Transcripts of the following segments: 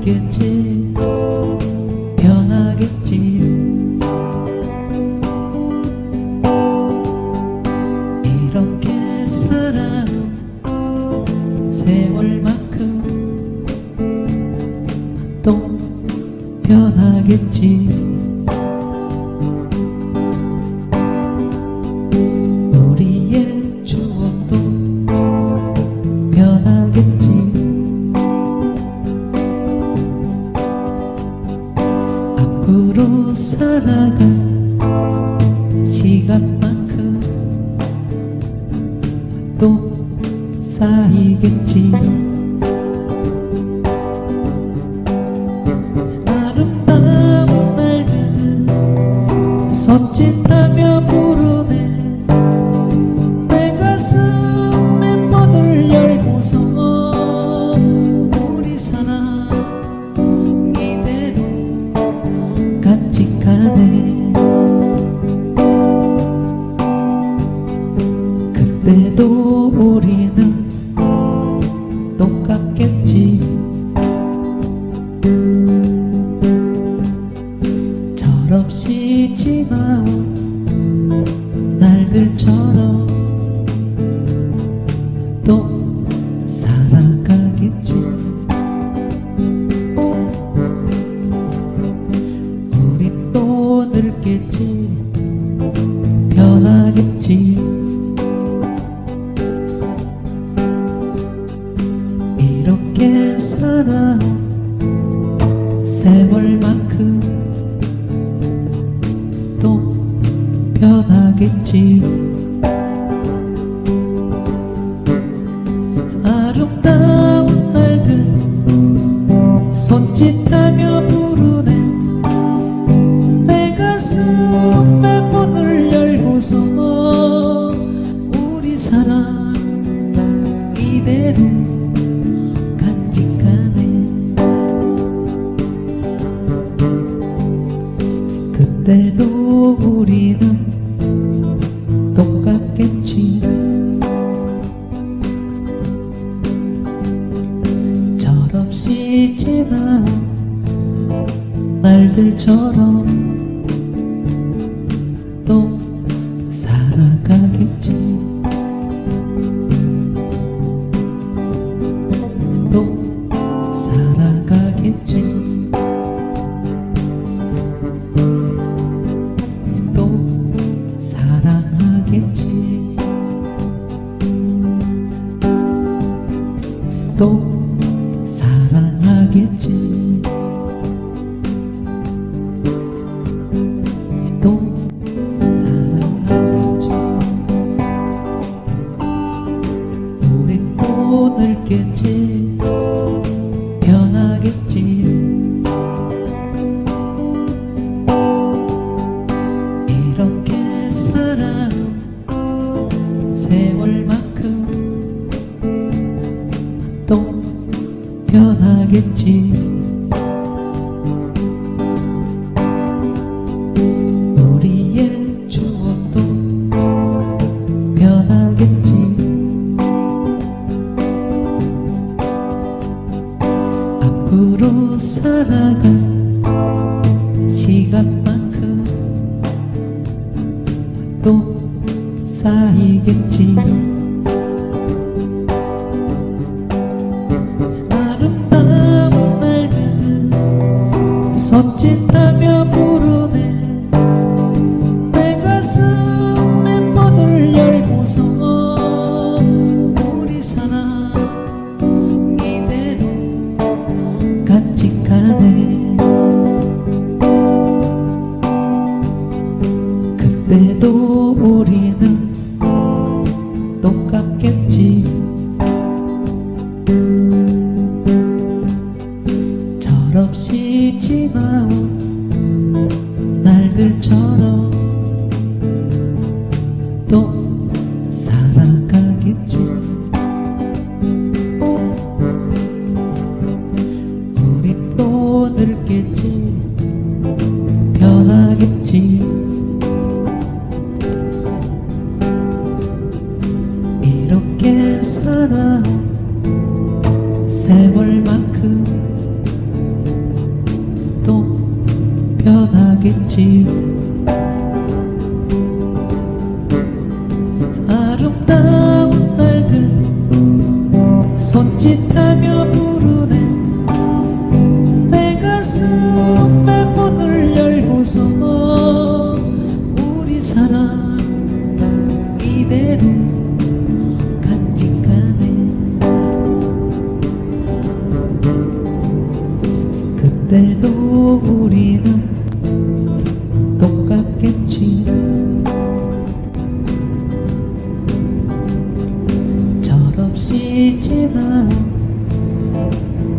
늙겠지? 변하겠지? 이렇게 살아 세월만큼 또 변하겠지 또 쌓이겠지. 아름다운 날들 손짓하며 부르네. 내 가슴에 문을 열고서 우리 사랑 이대로 간직하네. 그때도 우리는 똑같겠지. 철없이 지나온 날들처럼 또 살아 세월만큼 또 변하겠지. 아름다운 날들 손짓하며 부르네. 내 가슴에 문을 열고서 우리 사랑 이대로 그때도 우리는 똑같겠지. 철없이 지나온 날들처럼 또 사랑하겠지. 또 사랑하겠지. 우린 또 늙겠지 변하겠지. 우리의 추억도 변하겠지. 앞으로 살아갈 시간만큼 또 쌓이겠지 세월만큼 또 변하겠지. 아름다운 날들 손짓하며 부르 그때도 우리는 똑같겠지. 철없이 지나온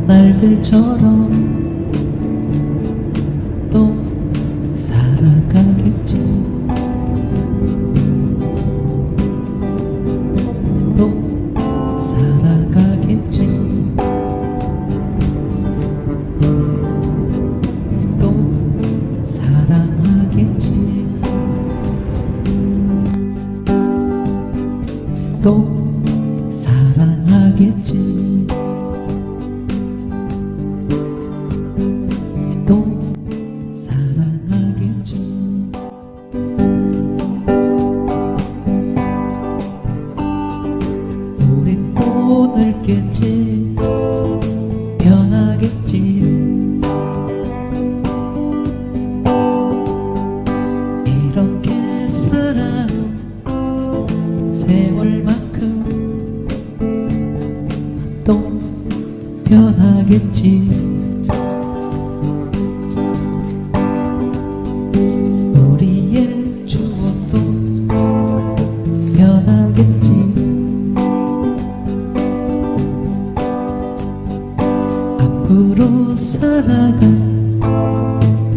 날들처럼 변하겠지. 우리의 추억도 변하겠지. 앞으로 살아갈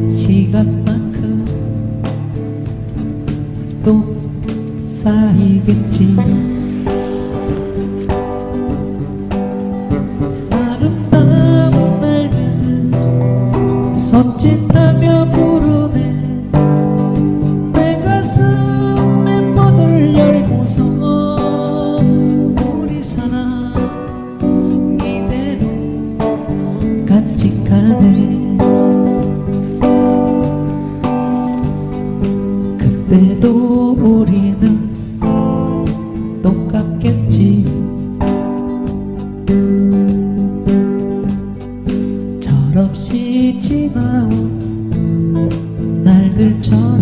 시간만큼 또 쌓이겠지 손짓하며 부르네. 내 가슴에 문을 열고서 우리 사랑 이대로 간직하네. 그때도 우리는 잊지 마오 날들 전